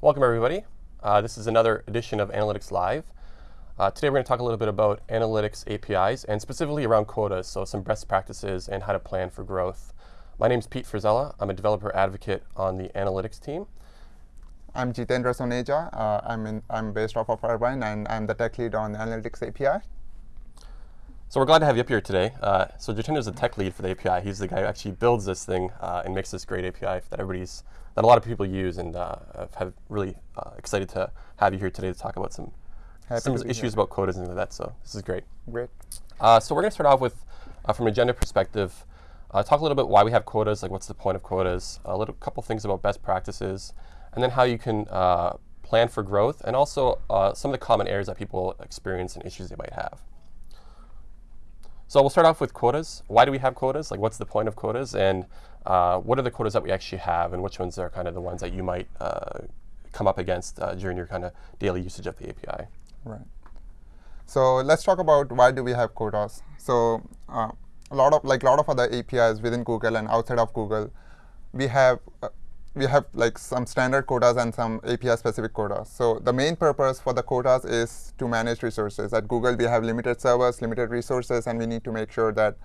Welcome, everybody. Uh, this is another edition of Analytics Live. Uh, today, we're going to talk a little bit about analytics APIs and specifically around quotas, so some best practices and how to plan for growth. My name is Pete Frisella. I'm a developer advocate on the analytics team. I'm Jitendra Soneja. Uh, I'm, in, I'm based off of Irvine, and I'm the tech lead on Analytics API. So we're glad to have you up here today. Uh, so Jitendra is the tech lead for the API. He's the guy who actually builds this thing uh, and makes this great API that everybody's that a lot of people use, and uh, have really uh, excited to have you here today to talk about some Happy some issues here. about quotas and things like that. So this is great. Great. Uh, so we're going to start off with, uh, from an agenda perspective, uh, talk a little bit why we have quotas, like what's the point of quotas, a little couple things about best practices, and then how you can uh, plan for growth, and also uh, some of the common errors that people experience and issues they might have. So we'll start off with quotas. Why do we have quotas? Like, what's the point of quotas? And uh, what are the quotas that we actually have, and which ones are kind of the ones that you might uh, come up against uh, during your kind of daily usage of the API? Right. So let's talk about why do we have quotas. So uh, a lot of like a lot of other APIs within Google and outside of Google, we have uh, we have like some standard quotas and some API specific quotas. So the main purpose for the quotas is to manage resources. At Google, we have limited servers, limited resources, and we need to make sure that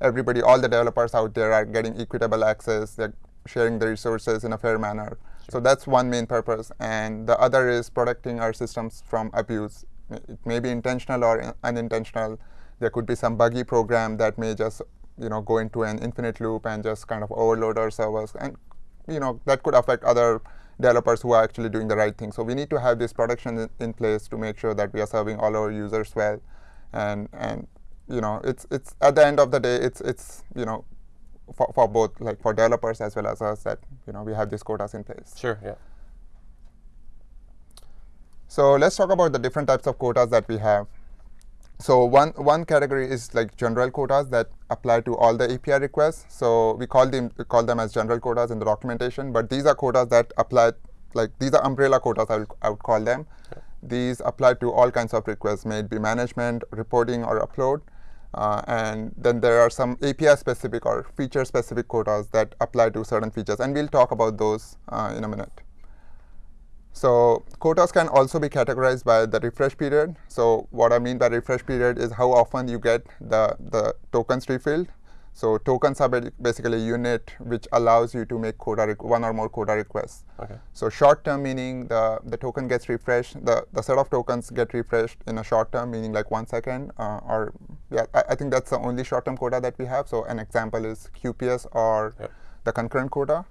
everybody, all the developers out there are getting equitable access, they're sharing the resources in a fair manner. So that's one main purpose. And the other is protecting our systems from abuse. It may be intentional or unintentional. There could be some buggy program that may just you know, go into an infinite loop and just kind of overload our servers. And you know, that could affect other developers who are actually doing the right thing. So we need to have this protection in, in place to make sure that we are serving all our users well. And, and you know, it's, it's at the end of the day, it's, it's you know, for, for both, like for developers as well as us, that you know, we have these quotas in place. Sure, yeah. So let's talk about the different types of quotas that we have. So one one category is like general quotas that apply to all the API requests. So we call them we call them as general quotas in the documentation, but these are quotas that apply like these are umbrella quotas I would, I would call them. These apply to all kinds of requests, may it be management, reporting, or upload. Uh, and then there are some API specific or feature specific quotas that apply to certain features, and we'll talk about those uh, in a minute. So quotas can also be categorized by the refresh period. So what I mean by refresh period is how often you get the, the tokens refilled. So tokens are basically a unit which allows you to make quota one or more quota requests. Okay. So short term meaning the, the token gets refreshed, the, the set of tokens get refreshed in a short term meaning like one second uh, or yeah, I, I think that's the only short term quota that we have. So an example is QPS or Yep. the concurrent quota.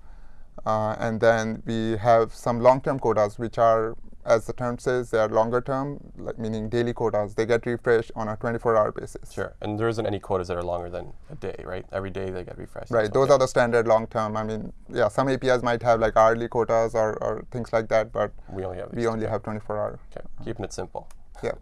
Uh, and then we have some long-term quotas, which are, as the term says, they are longer term, like meaning daily quotas. They get refreshed on a 24-hour basis. Sure. And there isn't any quotas that are longer than a day, right? Every day they get refreshed. Right. Those are the standard long-term. I mean, yeah, some APIs might have like hourly quotas or, or things like that, but We only have we only have 24-hour. Okay. Keeping it simple. Yeah.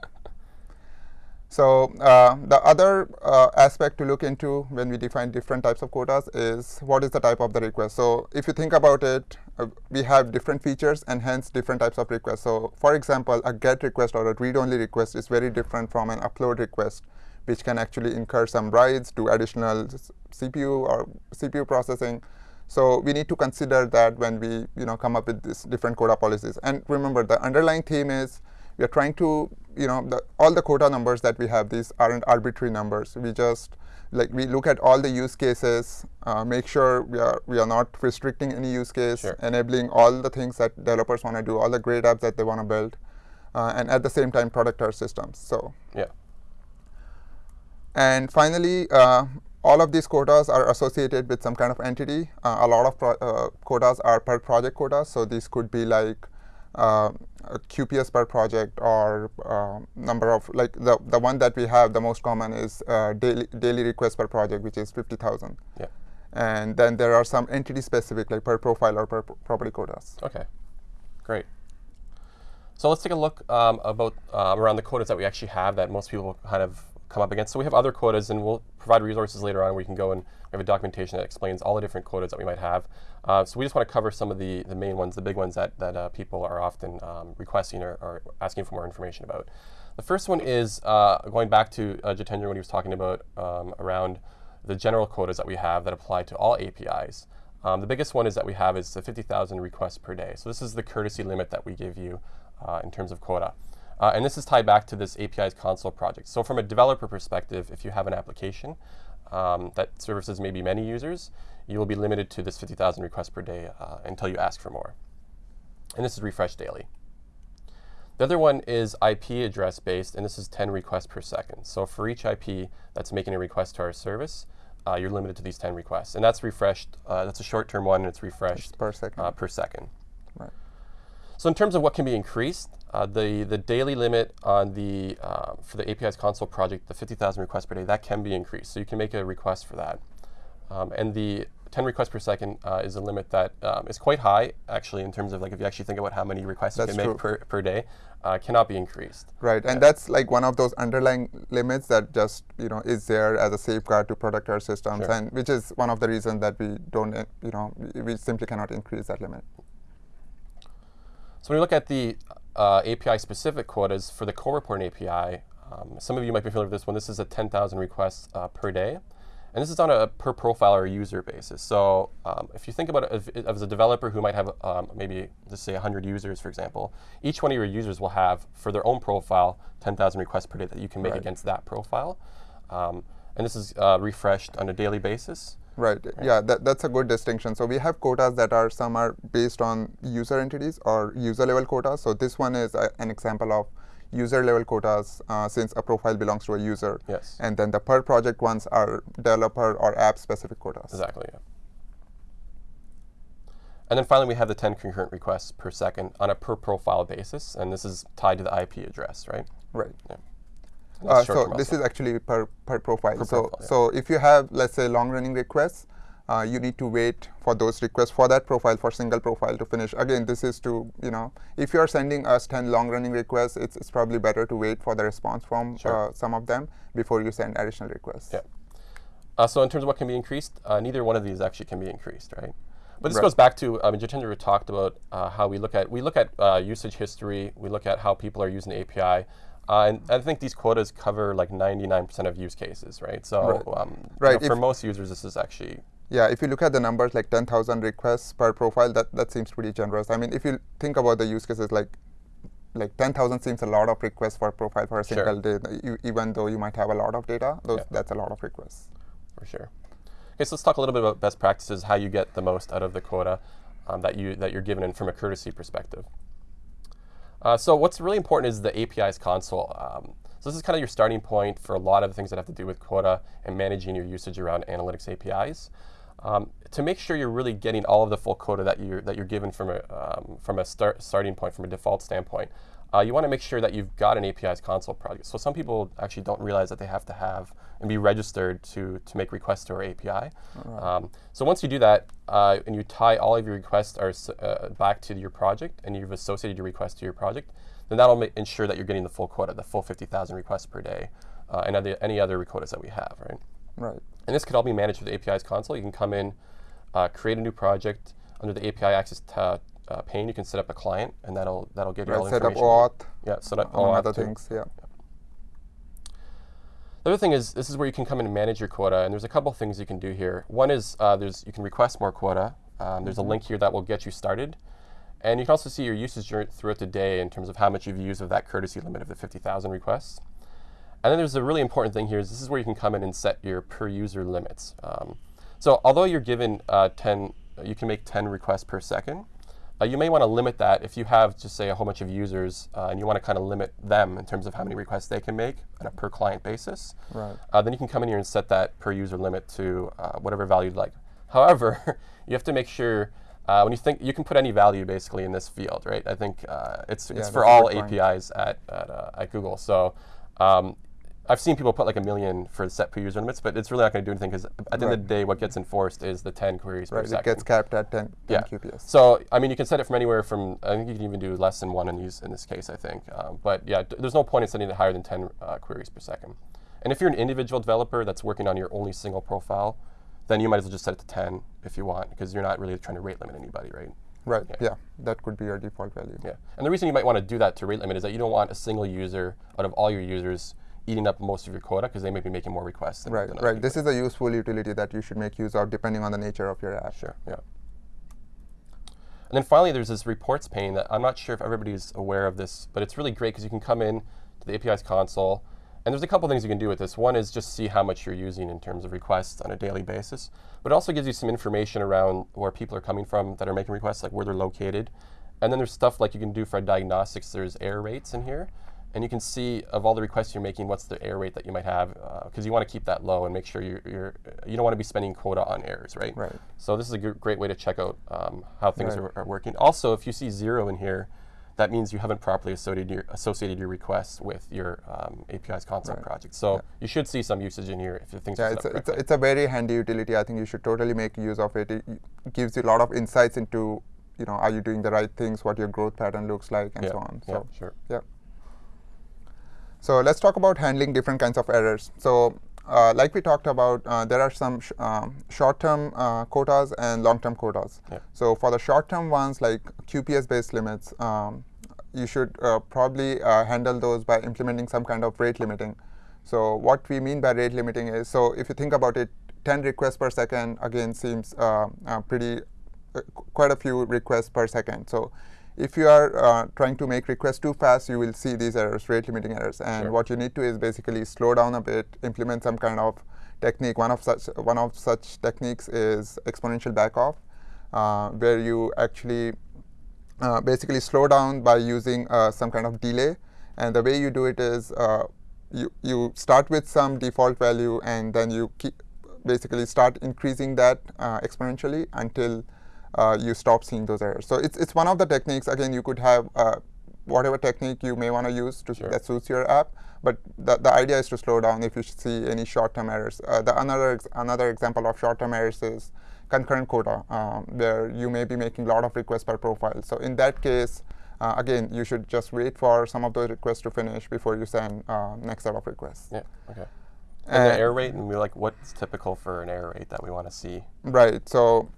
So uh, the other uh, aspect to look into when we define different types of quotas is what is the type of the request. So if you think about it, uh, we have different features and hence different types of requests. So for example, a GET request or a read-only request is very different from an upload request, which can actually incur some rights, do additional CPU or CPU processing. So we need to consider that when we you know come up with these different quota policies. And remember, the underlying theme is we are trying to you know the, all the quota numbers that we have these aren't arbitrary numbers we just like we look at all the use cases uh, make sure we are we are not restricting any use case Sure. enabling all the things that developers want to do all the great apps that they want to build uh, and at the same time product our systems so Yeah. and finally, uh, all of these quotas are associated with some kind of entity. Uh, a lot of pro- uh, quotas are per project quotas, so these could be like uh, a QPS per project or uh, number of like the the one that we have the most common is uh, daily daily requests per project, which is fifty thousand. Yeah. And then there are some entity specific like per profile or per property quotas. Okay, great. So let's take a look um, about um, around the quotas that we actually have that most people kind of come up against. So we have other quotas, and we'll provide resources later on where you can go and we have a documentation that explains all the different quotas that we might have. Uh, so we just want to cover some of the, the main ones, the big ones that, that uh, people are often um, requesting or, or asking for more information about. The first one is uh, going back to uh, Jitendra when he was talking about um, around the general quotas that we have that apply to all APIs. Um, the biggest one is that we have is the 50,000 requests per day. So this is the courtesy limit that we give you uh, in terms of quota. Uh, and this is tied back to this API's console project. So from a developer perspective, if you have an application um, that services maybe many users, you will be limited to this 50,000 requests per day uh, until you ask for more. And this is refreshed daily. The other one is IP address based, and this is 10 requests per second. So for each IP that's making a request to our service, uh, you're limited to these 10 requests. And that's refreshed. Uh, that's a short-term one, and it's refreshed It's per second. uh, per second. Right. So in terms of what can be increased, uh, the the daily limit on the uh, for the API's console project, the 50,000 requests per day, that can be increased. So you can make a request for that. Um, and the 10 requests per second uh, is a limit that um, is quite high, actually, in terms of like if you actually think about how many requests That's you can true. make per, per day, uh, cannot be increased. Right, and that's like one of those underlying limits that just you know is there as a safeguard to protect our systems, Sure. and which is one of the reasons that we don't, you know, we- we simply cannot increase that limit. So when you look at the uh, API-specific quotas for the core reporting API, um, some of you might be familiar with this one. This is a 10,000 requests uh, per day. And this is on a per profile or user basis. So um, if you think about it as, as a developer who might have um, maybe, let's say, 100 users, for example, each one of your users will have, for their own profile, 10,000 requests per day that you can make Right. against that profile. Um, and this is uh, refreshed on a daily basis. Right. Yeah, that, that's a good distinction. So we have quotas that are some are based on user entities or user level quotas. So this one is a, an example of user level quotas uh, since a profile belongs to a user. Yes. And then the per project ones are developer or app specific quotas. Exactly, yeah. And then finally, we have the 10 concurrent requests per second on a per profile basis, and this is tied to the IP address, right? Right. And Uh, so this is actually per, per profile. Per so profile, yeah. so if you have let's say long running requests, uh, you need to wait for those requests for that profile for single profile to finish. Again, this is to you know if you are sending us 10 long running requests, it's, it's probably better to wait for the response from Sure. uh, some of them before you send additional requests. Yeah. Uh, so in terms of what can be increased, uh, neither one of these actually can be increased, right? But this Right. goes back to um, Jitendra talked about uh, how we look at we look at uh, usage history, we look at how people are using the API, uh, and I think these quotas cover like 99% of use cases, right? So Right. Um, you know, for most users, this is actually Yeah, if you look at the numbers like 10,000 requests per profile, that, that seems pretty generous. I mean, if you think about the use cases, like like 10,000 seems a lot of requests for a profile for a Sure. single day, you, even though you might have a lot of data. Those, Yeah. That's a lot of requests. for sure. Okay, so let's talk a little bit about best practices, how you get the most out of the quota um, that you that you're given in from a courtesy perspective. Uh, so what's really important is the API's console. Um, so this is kind of your starting point for a lot of the things that have to do with quota and managing your usage around analytics APIs. Um, to make sure you're really getting all of the full quota that you're that you're given from a um, from a start, starting point, from a default standpoint, uh, you want to make sure that you've got an API's console project. So some people actually don't realize that they have to have and be registered to to make requests to our API. Um, so once you do that uh, and you tie all of your requests are, uh, back to your project and you've associated your request to your project, then that'll ensure that you're getting the full quota, the full 50,000 requests per day, uh, and other, any other quotas that we have, right? Right. And this could all be managed with the API's console. You can come in, uh, create a new project under the API access ta- uh, pane. You can set up a client, and that'll that'll give you all the Set up auth, Yeah, set up OAuth other too. things. Yeah. The other thing is this is where you can come in and manage your quota, and there's a couple things you can do here. One is uh, there's you can request more quota. Um, there's a link here that will get you started, and you can also see your usage throughout the day in terms of how much you've used of that courtesy limit of the 50,000 requests. And then there's a really important thing here is this is where you can come in and set your per user limits. Um, so although you're given uh, 10, you can make 10 requests per second. Uh, you may want to limit that if you have just say a whole bunch of users uh, and you want to kind of limit them in terms of how many requests they can make on a per client basis. Right. Uh, then you can come in here and set that per user limit to uh, whatever value you'd like. However, you have to make sure uh, when you think you can put any value basically in this field, right? I think uh, it's it's for all. APIs at at, uh, at Google. So um, I've seen people put like a million for set per user limits, but it's really not going to do anything because at the end of the day, what gets enforced is the 10 queries Right. per It gets capped at 10, 10 Yeah. QPS. So I mean, you can set it from anywhere from I think you can even do less than one in these in this case. I think, um, but yeah, there's no point in setting it higher than 10 uh, queries per second. And if you're an individual developer that's working on your only single profile, then you might as well just set it to 10 if you want, because you're not really trying to rate limit anybody, right? Right. Yeah. Yeah. That could be your default value. Yeah. And the reason you might want to do that to rate limit is that you don't want a single user out of all your users eating up most of your quota because they may be making more requests. Than, Right, right. This is a useful utility that you should make use of depending on the nature of your app. Sure, yeah. And then finally, there's this reports pane that I'm not sure if everybody's aware of this, but it's really great because you can come in to the API's console, and there's a couple things you can do with this. One is just see how much you're using in terms of requests on a daily basis, but it also gives you some information around where people are coming from that are making requests, like where they're located. And then there's stuff like you can do for diagnostics. There's error rates in here. And you can see of all the requests you're making, what's the error rate that you might have, because uh, you want to keep that low and make sure you're, you're you don't want to be spending quota on errors, right? Right. So this is a great way to check out um, how things Right. are, are working. Also, if you see zero in here, that means you haven't properly associated your, associated your requests with your um, API's console Right. project. So Yeah. you should see some usage in here if things Yeah, are set it's up a, it's, a, it's a very handy utility. I think you should totally make use of it. It gives you a lot of insights into, you know, are you doing the right things, what your growth pattern looks like, and yeah, so on. yeah, So, sure. yeah. So let's talk about handling different kinds of errors. So uh, like we talked about, uh, there are some sh- um, short-term uh, quotas and long-term quotas. Yeah. So for the short-term ones, like QPS-based limits, um, you should uh, probably uh, handle those by implementing some kind of rate limiting. So what we mean by rate limiting is, so if you think about it, 10 requests per second again seems uh, uh, pretty, uh, quite a few requests per second. So if you are uh, trying to make requests too fast, you will see these errors, rate limiting errors. And Sure. what you need to is basically slow down a bit, implement some kind of technique. One of such one of such techniques is exponential backoff, uh, where you actually uh, basically slow down by using uh, some kind of delay. And the way you do it is uh, you, you start with some default value and then you keep basically start increasing that uh, exponentially until uh, you stop seeing those errors. So it's, it's one of the techniques. Again, you could have uh, whatever technique you may want to use to Sure. that suits your app. But the, the idea is to slow down if you see any short-term errors. Uh, the another ex- another example of short-term errors is concurrent quota, um, where you may be making a lot of requests per profile. So in that case, uh, again, you should just wait for some of those requests to finish before you send uh, next set of requests. Yeah, okay. And the error rate, and we're like, what's typical for an error rate that we want to see? Right. So,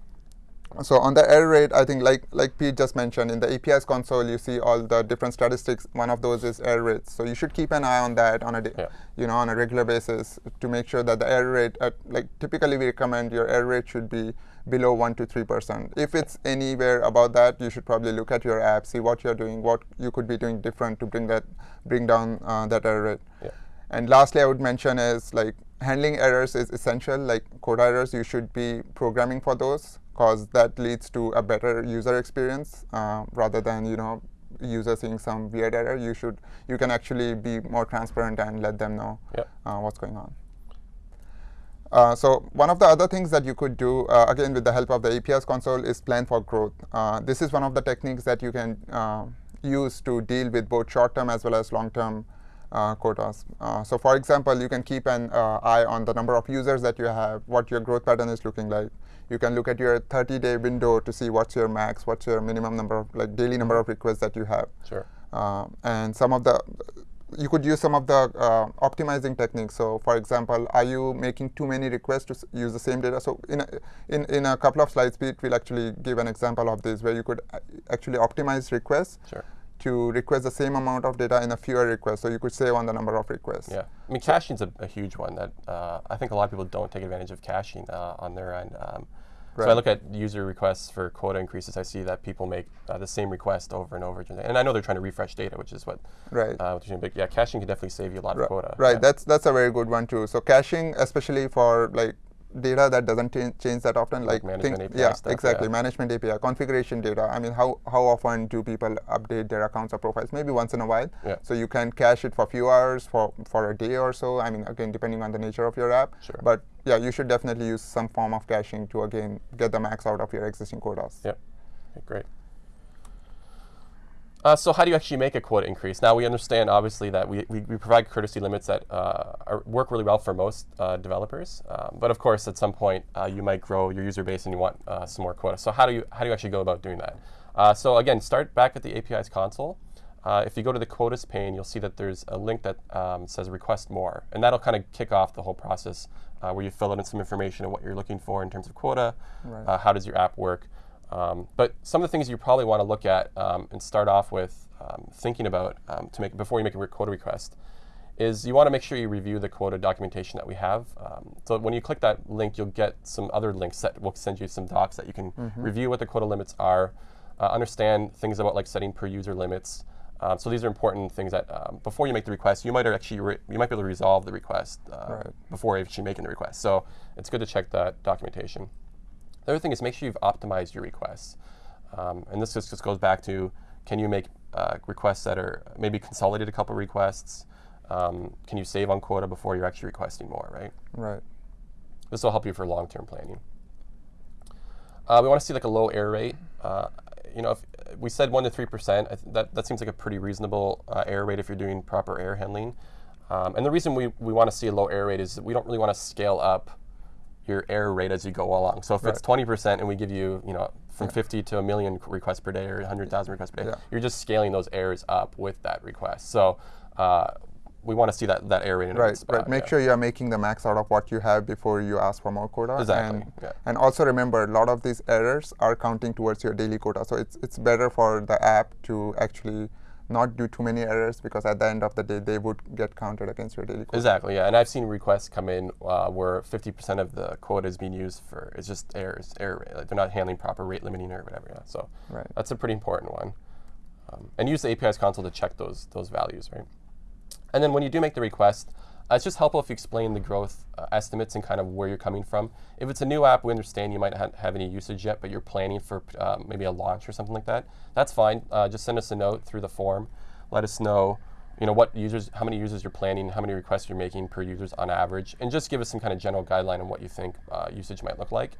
so on the error rate, I think like like Pete just mentioned, in the API's console, you see all the different statistics. One of those is error rates. So you should keep an eye on that on a Yeah. you know on a regular basis to make sure that the error rate, at, like typically we recommend your error rate should be below one to three percent. If it's anywhere above that, you should probably look at your app, see what you're doing, what you could be doing different to bring that bring down uh, that error rate. Yeah. And lastly, I would mention is like handling errors is essential. Like code errors, you should be programming for those because that leads to a better user experience uh, rather than you know user seeing some weird error. You should you can actually be more transparent and let them know Yep. uh, what's going on. Uh, so one of the other things that you could do, uh, again with the help of the API's console, is plan for growth. Uh, this is one of the techniques that you can uh, use to deal with both short-term as well as long-term quotas. Uh, so for example, you can keep an uh, eye on the number of users that you have, what your growth pattern is looking like. You can look at your 30-day window to see what's your max, what's your minimum number of, like daily number of requests that you have. Sure. Uh, and some of the you could use some of the uh, optimizing techniques. So, for example, are you making too many requests to s- use the same data? So, in a, in in a couple of slides, Pete will actually give an example of this where you could actually optimize requests Sure. To request the same amount of data in a fewer requests. So you could save on the number of requests. Yeah, I mean, caching's a, a huge one that uh, I think a lot of people don't take advantage of caching uh, on their end. Um, So I look at user requests for quota increases. I see that people make uh, the same request over and over again, and I know they're trying to refresh data, which is what. Right. Uh, what doing. But yeah, caching can definitely save you a lot Ri- of quota. Right. Yeah. That's that's a very good one too. So caching, especially for like data that doesn't cha- change that often, Like like, management API yeah, stuff, exactly. yeah. Management API, configuration data. I mean, how how often do people update their accounts or profiles? Maybe once in a while. Yeah. So you can cache it for a few hours, for for a day or so. I mean, again, depending on the nature of your app. Sure. But yeah, you should definitely use some form of caching to again get the max out of your existing quotas. Yeah. Okay, great. Uh, so how do you actually make a quota increase? Now we understand obviously that we, we, we provide courtesy limits that uh, are, work really well for most uh, developers, um, but of course at some point uh, you might grow your user base and you want uh, some more quota. So how do you how do you actually go about doing that? Uh, so again, start back at the API's console. Uh, if you go to the quotas pane, you'll see that there's a link that um, says request more, and that'll kind of kick off the whole process uh, where you fill in some information of what you're looking for in terms of quota, Right. uh, how does your app work. Um, but some of the things you probably want to look at um, and start off with um, thinking about um, to make before you make a quota request is you want to make sure you review the quota documentation that we have. Um, so when you click that link, you'll get some other links that will send you some docs that you can review what the quota limits are, uh, understand things about like setting per user limits. Um, so these are important things that um, before you make the request, you might actually re- you might be able to resolve the request uh, Right. before actually making the request. So it's good to check that documentation. The other thing is make sure you've optimized your requests. Um, and this just, just goes back to can you make uh, requests that are maybe consolidate a couple requests? Um, can you save on quota before you're actually requesting more, right? Right. This will help you for long-term planning. Uh, we want to see like a low error rate. Uh, you know, if we said one to three percent, that that seems like a pretty reasonable uh, error rate if you're doing proper error handling. Um, and the reason we, we want to see a low error rate is that we don't really want to scale up your error rate as you go along. So if it's 20% and we give you, you know, from 50 to a million requests per day or 100,000 requests per day, Yeah. you're just scaling those errors up with that request. So uh, we want to see that, that error rate in a Right, spot, right. Make yeah. sure you are making the max out of what you have before you ask for more quota. Exactly, And, yeah. and also remember, a lot of these errors are counting towards your daily quota. So it's it's better for the app to actually not do too many errors because at the end of the day, they would get counted against your daily quota. Exactly, yeah. And I've seen requests come in uh, where 50% of the quota is being used for it's just errors, error rate. Like they're not handling proper rate limiting or whatever. Yeah. So Right. that's a pretty important one. Um, and use the API's console to check those those values, right? And then when you do make the request, it's just helpful if you explain the growth uh, estimates and kind of where you're coming from. If it's a new app, we understand you might not have any usage yet, but you're planning for uh, maybe a launch or something like that. That's fine. Uh, just send us a note through the form. Let us know, you know, what users, how many users you're planning, how many requests you're making per users on average, and just give us some kind of general guideline on what you think uh, usage might look like.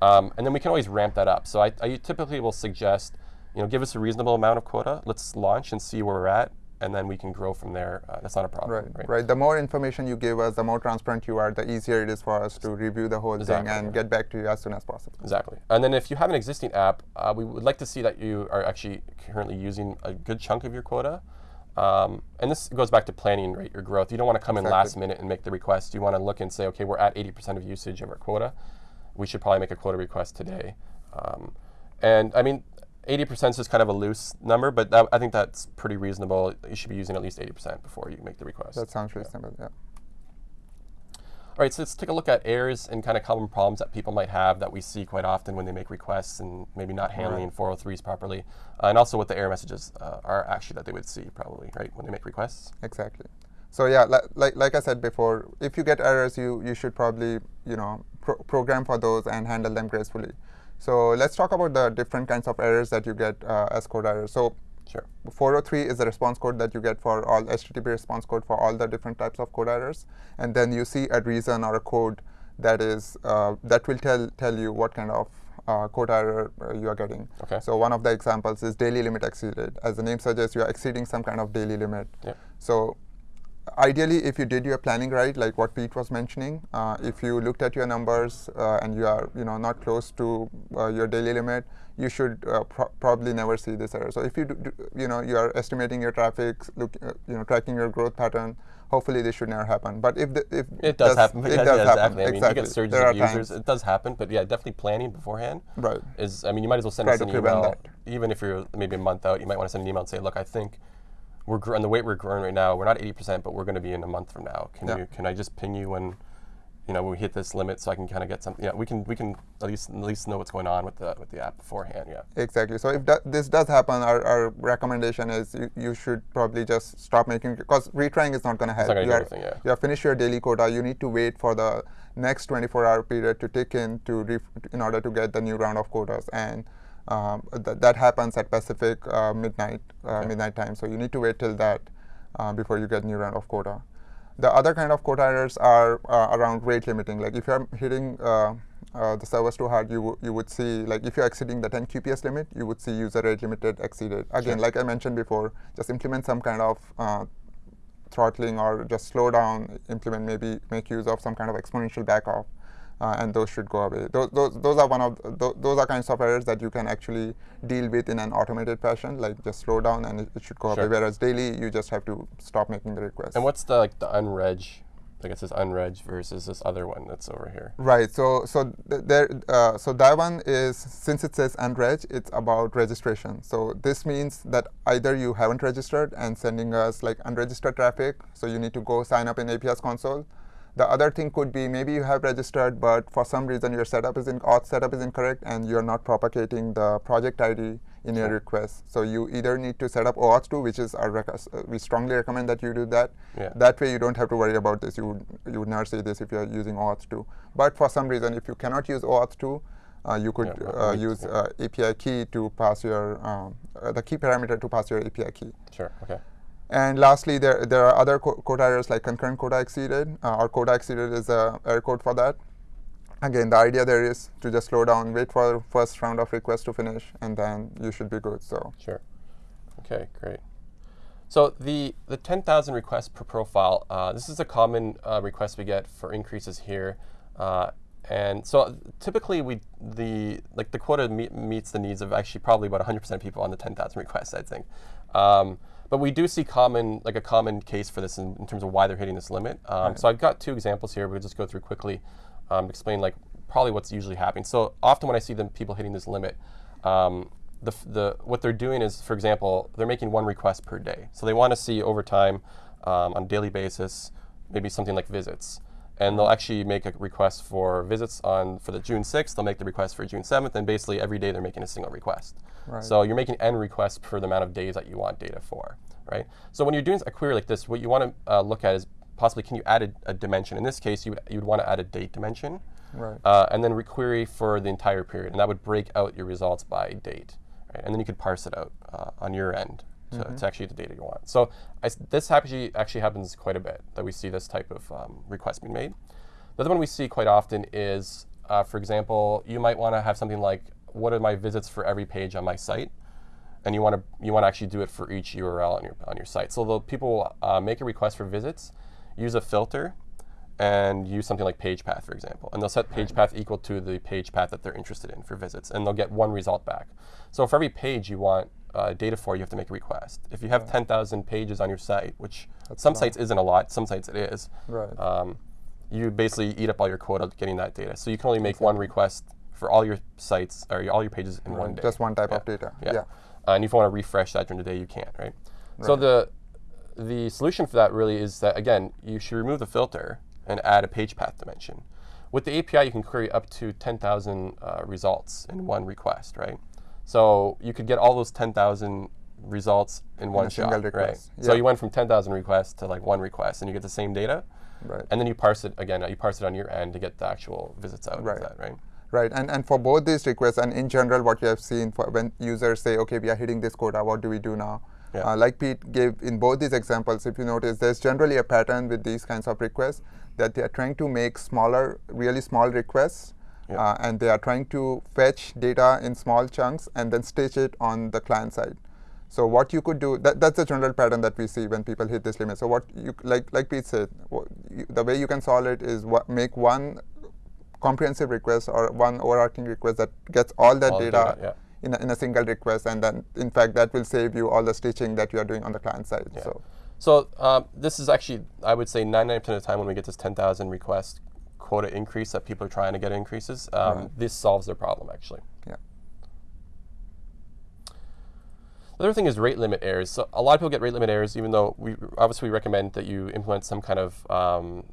Um, and then we can always ramp that up. So I, I typically will suggest, you know, give us a reasonable amount of quota. Let's launch and see where we're at, and then we can grow from there. Uh, that's not a problem. Right, right. The more information you give us, the more transparent you are, the easier it is for us to review the whole Exactly, thing and yeah. get back to you as soon as possible. Exactly. And then if you have an existing app, uh, we would like to see that you are actually currently using a good chunk of your quota. Um, and this goes back to planning right, your growth. You don't want to come in last minute and make the request. You want to look and say, okay, we're at 80% of usage of our quota. We should probably make a quota request today. Um, and I mean, 80% is just kind of a loose number, but that, I think that's pretty reasonable. You should be using at least 80% before you make the request. That sounds reasonable, yeah. All right, so let's take a look at errors and kind of common problems that people might have that we see quite often when they make requests and maybe not handling 403s properly, uh, and also what the error messages uh, are actually that they would see probably, right, when they make requests. Exactly. So yeah, li- like like I said before, if you get errors, you you should probably you know pro- program for those and handle them gracefully. So let's talk about the different kinds of errors that you get uh, as code errors. So Sure. 403 is the response code that you get for all HTTP response code for all the different types of code errors, and then you see a reason or a code that is uh, that will tell tell you what kind of uh, code error uh, you are getting. Okay. So one of the examples is daily limit exceeded. As the name suggests, you are exceeding some kind of daily limit. Yep. So ideally, if you did your planning right, like what Pete was mentioning, uh, if you looked at your numbers uh, and you are you know not close to uh, your daily limit, you should uh, pro- probably never see this error. So if you do, do, you know you are estimating your traffic, look uh, you know tracking your growth pattern, hopefully this should never happen. But if the, if It does happen. it does yeah, happen. exactly. I mean, exactly. you get surges there of users. times. It does happen, but yeah, definitely planning beforehand Right. is. I mean, you might as well send Try us an email, that. even if you're maybe a month out. You might want to send an email and say, "Look, I think we're gr- on the weight we're growing right now. We're not 80%, but we're going to be in a month from now. Can Yeah. you? Can I just ping you when?" You know, when we hit this limit, so I can kind of get something. Yeah, we can we can at least at least know what's going on with the with the app beforehand. Yeah. Exactly. So if this does happen, our, our recommendation is you, you should probably just stop making because retrying is not going to help. not gonna you, are, yeah. you have finished your daily quota. You need to wait for the next 24-hour period to tick in to ref, in order to get the new round of quotas, and um, th- that happens at Pacific uh, midnight uh, Okay. midnight time. So you need to wait till that uh, before you get new round of quota. The other kind of quota errors are uh, around rate limiting. Like if you're hitting uh, uh, the servers too hard, you, you would see, like if you're exceeding the 10 QPS limit, you would see user rate limited exceeded. Again, Sure. like I mentioned before, just implement some kind of uh, throttling or just slow down, implement maybe make use of some kind of exponential backoff, uh, and those should go away. Those, those, those are one of th- those are kinds of errors that you can actually deal with in an automated fashion, like just slow down and it, it should go Sure. away. Whereas daily, you just have to stop making the request. And what's the like the unreg like it says unreg versus this other one that's over here. Right. So so th- there. Uh, so that one is since it says unreg, it's about registration. So this means that either you haven't registered and sending us like unregistered traffic. So you need to go sign up in API's console. The other thing could be maybe you have registered, but for some reason your setup is in auth setup is incorrect, and you're not propagating the project ID in your request. So you either need to set up OAuth 2, which is our uh, we strongly recommend that you do that. Yeah. That way you don't have to worry about this. You would, you would not say this if you're using OAuth 2. But for some reason, if you cannot use OAuth 2, uh, you could Yeah, uh, use uh, API key to pass your um, uh, the key parameter to pass your API key. Sure. Okay. And lastly, there, there are other co- quota errors like concurrent quota exceeded. Uh, or quota exceeded is a error code for that. Again, the idea there is to just slow down, wait for the first round of requests to finish, and then you should be good. So Sure. Okay, great. So the, the 10,000 requests per profile, uh, this is a common uh, request we get for increases here. Uh, and so typically we the like the quota me meets the needs of actually probably about 100% of people on the 10,000 requests, I think. Um, but we do see common like a common case for this in, in terms of why they're hitting this limit. Um, So I've got two examples here. We'll just go through quickly um, explain like probably what's usually happening. So often when I see them people hitting this limit, um, the, the what they're doing is, for example, they're making one request per day. So they want to see over time, um, on a daily basis, maybe something like visits, and they'll actually make a request for visits on for the June 6th. They'll make the request for June 7th, and basically every day they're making a single request. Right. So you're making n requests for the amount of days that you want data for, right? So when you're doing a query like this, what you want to uh, look at is possibly can you add a, a dimension. In this case, you would, you would want to add a date dimension right. uh, and then requery for the entire period, and that would break out your results by date, right? and then you could parse it out uh, on your end to, to actually the data you want. So I this actually actually happens quite a bit that we see this type of um, request being made. The other one we see quite often is, uh, for example, you might want to have something like, what are my visits for every page on my site? and you want to you want to actually do it for each URL on your on your site. So the people uh, make a request for visits, use a filter, and use something like page path, for example, and they'll set page path equal to the page path that they're interested in for visits, and they'll get one result back. So for every page you want uh, data for, you have to make a request. If you have 10,000 pages on your site, which some sites isn't a lot, some sites it is, Right. um, you basically eat up all your quota getting that data. So you can only make one request for all your sites or all your pages in one day. Just one type Yeah. of data. Yeah. Yeah. Uh, and if you want to refresh that during the day, you can't, right? So the the solution for that really is that again, you should remove the filter and add a page path dimension. With the API, you can query up to 10,000 uh, results in one request, right? So you could get all those 10,000 results in one a shot, right? request. So you went from 10,000 requests to like one request, and you get the same data, Right. and then you parse it again. You parse it on your end to get the actual visits out Right. of that, right? Right, and, and for both these requests, and in general, what you have seen for when users say, okay, we are hitting this quota, what do we do now? Yeah. Uh, like Pete gave in both these examples, if you notice, there's generally a pattern with these kinds of requests that they are trying to make smaller, really small requests, Uh, and they are trying to fetch data in small chunks and then stitch it on the client side. So what you could do, that, that's the general pattern that we see when people hit this limit. So what you, like, like Pete said, wha- you, the way you can solve it is what, make one comprehensive request or one overarching request that gets all that All data, data, yeah. in, a, in a single request and then in fact that will save you all the stitching that you are doing on the client side Yeah. so So um, this is actually, I would say, 99% of the time when we get this 10,000 request quota increase that people are trying to get increases, um, Right. this solves their problem actually. yeah The other thing is rate limit errors. So a lot of people get rate limit errors, even though we obviously we recommend that you implement some kind of um,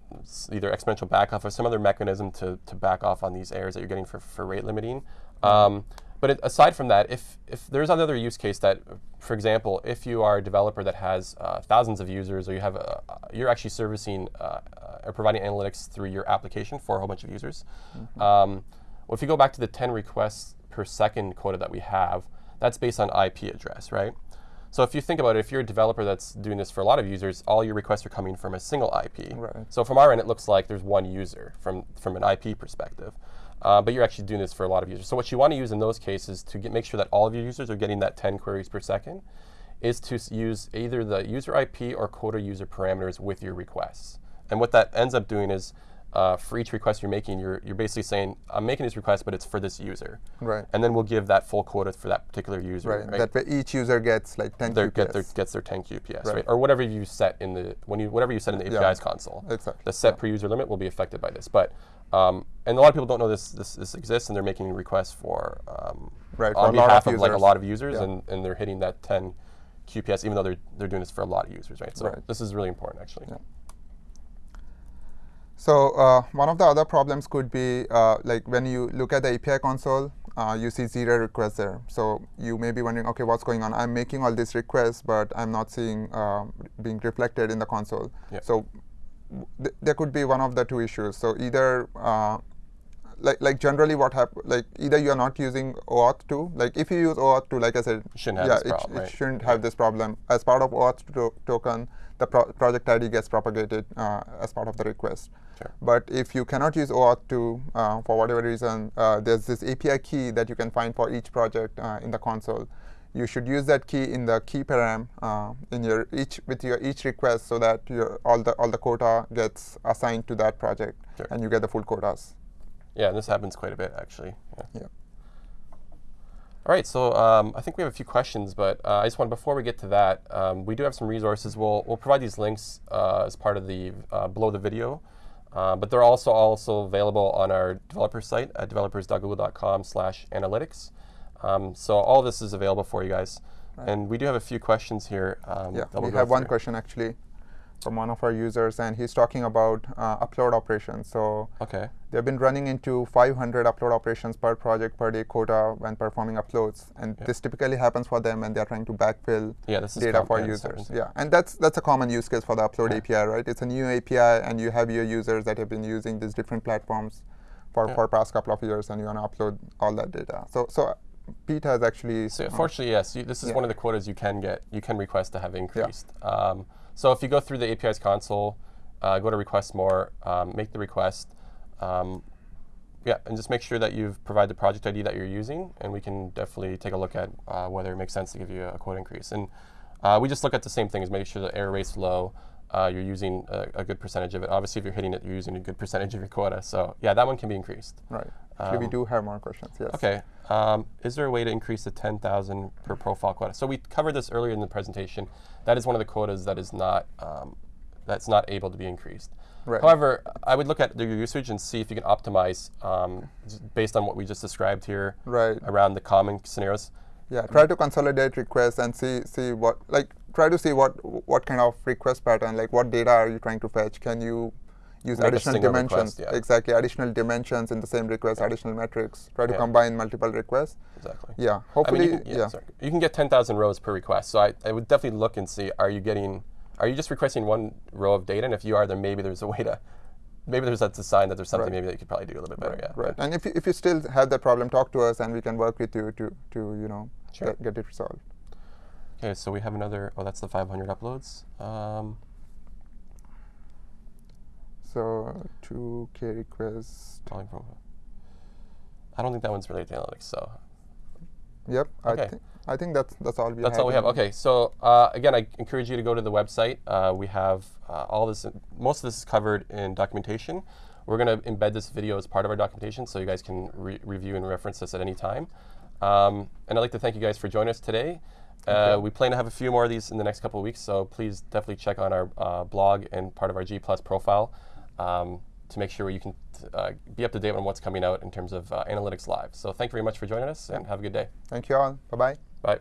either exponential backoff or some other mechanism to, to back off on these errors that you're getting for, for rate limiting. Um, but it, aside from that, if, if there's another use case that, for example, if you are a developer that has uh, thousands of users or you have a, you're actually servicing uh, uh, or providing analytics through your application for a whole bunch of users, um, well, if you go back to the 10 requests per second quota that we have, that's based on IP address, right? So if you think about it, if you're a developer that's doing this for a lot of users, all your requests are coming from a single IP. Right. So from our end, it looks like there's one user from, from an IP perspective. Uh, but you're actually doing this for a lot of users. So what you want to use in those cases to get, make sure that all of your users are getting that 10 queries per second is to use either the user IP or quota user parameters with your requests. And what that ends up doing is uh, for each request you're making, you're, you're basically saying, I'm making this request, but it's for this user. Right. And then we'll give that full quota for that particular user. Right. That way each user gets like 10 Their, QPS. get their, gets their 10 QPS, right. Right. Or whatever you set in the when you whatever you set in the Yeah. API's console. Exactly. The set per user limit will be affected by this. But um, and a lot of people don't know this this, this exists, and they're making requests for um, Right, on lot behalf of like a lot of users, Yeah. and, and they're hitting that 10 QPS, even though they're they're doing this for a lot of users, right? So Right. this is really important, actually. Yeah. So uh, one of the other problems could be uh, like when you look at the API console, uh, you see zero requests there. So you may be wondering, okay, what's going on? I'm making all these requests, but I'm not seeing um, being reflected in the console. Yeah. So th- there could be one of the two issues. So either uh, like like generally what happen like either you are not using OAuth 2 like if you use OAuth 2 like I said Shouldn't yeah it, problem, it right? shouldn't have this problem as part of OAuth to- token the pro project ID gets propagated uh, as part of the request Sure. but if you cannot use OAuth 2 uh, for whatever reason uh, there's this API key that you can find for each project uh, in the console you should use that key in the key param uh, in your each with your each request so that your all the all the quota gets assigned to that project Sure. and you get the full quotas Yeah, and this happens quite a bit, actually. Yeah. yeah All right, so um, I think we have a few questions, but uh, I just want before we get to that, um, we do have some resources. We'll we'll provide these links uh, as part of the uh, below the video, uh, but they're also also available on our developer site at developers.google.com/analytics. Um, so all this is available for you guys, and we do have a few questions here. Um, Yeah, we'll we have one through. question actually from one of our users, and he's talking about uh, upload operations. So Okay. they've been running into 500 upload operations per project per day quota when performing uploads, and Yeah. this typically happens for them when they're trying to backfill Yeah, this data for users. Yeah, and that's that's a common use case for the upload Yeah. API, right? It's a new API, and you have your users that have been using these different platforms for for past couple of years, and you want to upload all that data. So so Pete has actually So uh, fortunately, yes, you, this is yeah. one of the quotas you can get, you can request to have increased. Um, so if you go through the API's console, uh, go to request more, um, make the request, um, yeah, and just make sure that you've provided the project ID that you're using, and we can definitely take a look at uh, whether it makes sense to give you a quote increase. And uh, we just look at the same thing as making sure the error rate's low, uh, you're using a, a good percentage of it. Obviously, if you're hitting it, you're using a good percentage of your quota. So yeah, that one can be increased. right. Actually, we Um, do have more questions. Yes. Okay. Um, is there a way to increase the 10,000 per profile quota? So we covered this earlier in the presentation. That is one of the quotas that is not um, that's not able to be increased. Right. However, I would look at your usage and see if you can optimize um, based on what we just described here Right. around the common scenarios. Yeah, try to consolidate requests and see see what like try to see what what kind of request pattern like what data are you trying to fetch? Can you use Make additional dimensions? request, yeah. Exactly, additional dimensions in the same request, additional metrics. Try to Yeah. combine multiple requests. Exactly. Yeah, I mean, hopefully, you can, yeah, yeah. sorry. You can get 10,000 rows per request. So I, I would definitely look and see, are you getting, are you just requesting one row of data? And if you are, then maybe there's a way to, maybe there's that's a sign that there's something Right. maybe that you could probably do a little bit better. Right, yeah. right. And if you, if you still have that problem, talk to us and we can work with you to to you know Sure. get, get it resolved. Okay, so we have another, oh, that's the 500 uploads. Um, So two K requests. calling from, I don't think that one's related to analytics, so Yep. Okay. I think I think that's that's all we that's have. That's all we have. Okay, so uh, again, I encourage you to go to the website. Uh, we have uh, all this, most of this is covered in documentation. We're going to embed this video as part of our documentation so you guys can re review and reference this at any time. Um, and I'd like to thank you guys for joining us today. Uh, we plan to have a few more of these in the next couple of weeks, so please definitely check on our uh, blog and part of our G Plus profile um, to make sure you can uh, be up to date on what's coming out in terms of uh, Analytics Live. So thank you very much for joining us, and have a good day. Thank you all. Bye bye. Bye.